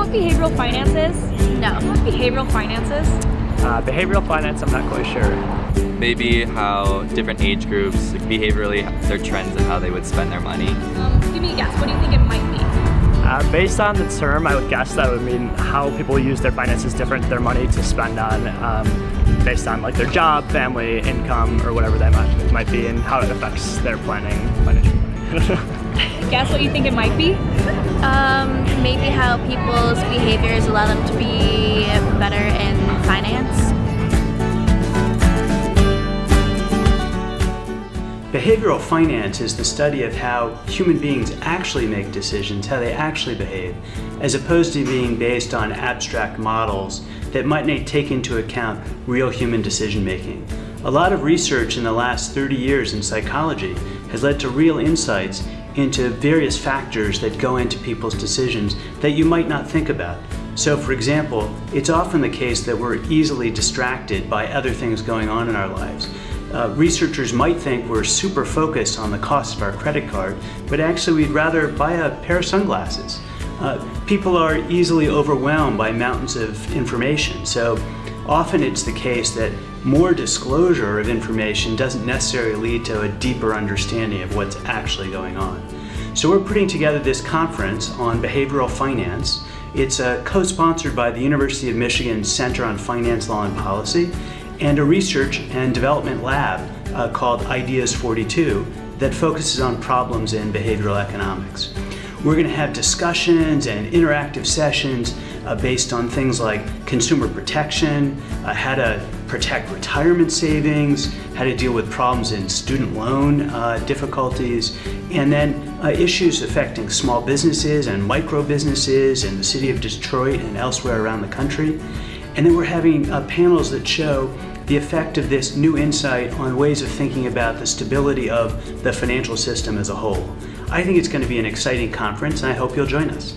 behavioral finance is? No. Behavioral finances? Uh, behavioral finance, I'm not quite sure. Maybe how different age groups, behaviorally, their trends and how they would spend their money. Um, give me a guess. What do you think it might be? Uh, based on the term, I would guess that would mean how people use their finances different, their money to spend on, um, based on like their job, family, income, or whatever that might, might be, and how it affects their planning, financial planning. Guess what you think it might be? Maybe how people's behaviors allow them to be better in finance. Behavioral finance is the study of how human beings actually make decisions, how they actually behave, as opposed to being based on abstract models that might not take into account real human decision making. A lot of research in the last 30 years in psychology has led to real insights into various factors that go into people's decisions that you might not think about. So for example, it's often the case that we're easily distracted by other things going on in our lives. Uh, researchers might think we're super focused on the cost of our credit card, but actually we'd rather buy a pair of sunglasses. Uh, people are easily overwhelmed by mountains of information, so often it's the case that more disclosure of information doesn't necessarily lead to a deeper understanding of what's actually going on. So we're putting together this conference on behavioral finance. It's uh, co-sponsored by the University of Michigan Center on Finance, Law and Policy, and a research and development lab uh, called Ideas 42 that focuses on problems in behavioral economics. We're going to have discussions and interactive sessions uh, based on things like consumer protection, uh, how to protect retirement savings, how to deal with problems in student loan uh, difficulties, and then uh, issues affecting small businesses and micro businesses in the city of Detroit and elsewhere around the country. And then we're having uh, panels that show the effect of this new insight on ways of thinking about the stability of the financial system as a whole. I think it's going to be an exciting conference and I hope you'll join us.